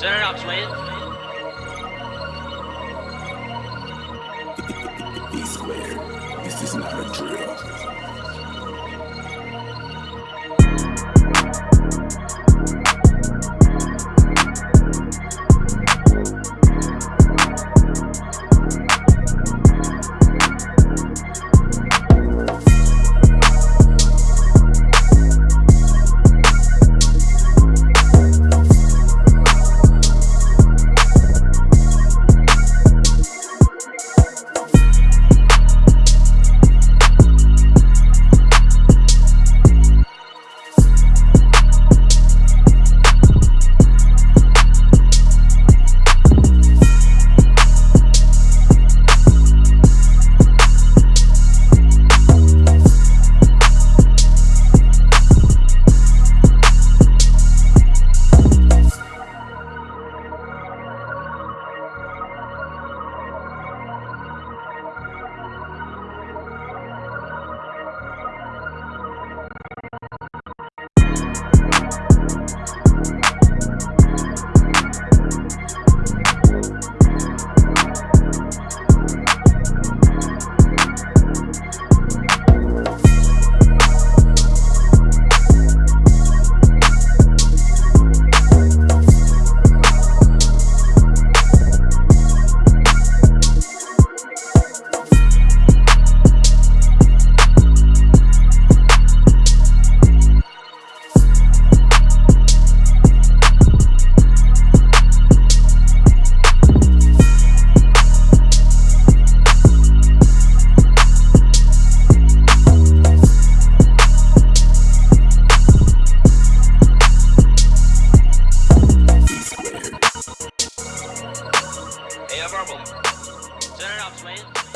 Turn it up, Slade. B square. This is not a drill. Turn it off, Swain.